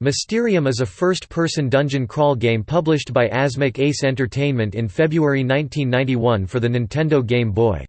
Mysterium is a first-person dungeon crawl game published by Asmik Ace Entertainment in February 1991 for the Nintendo Game Boy.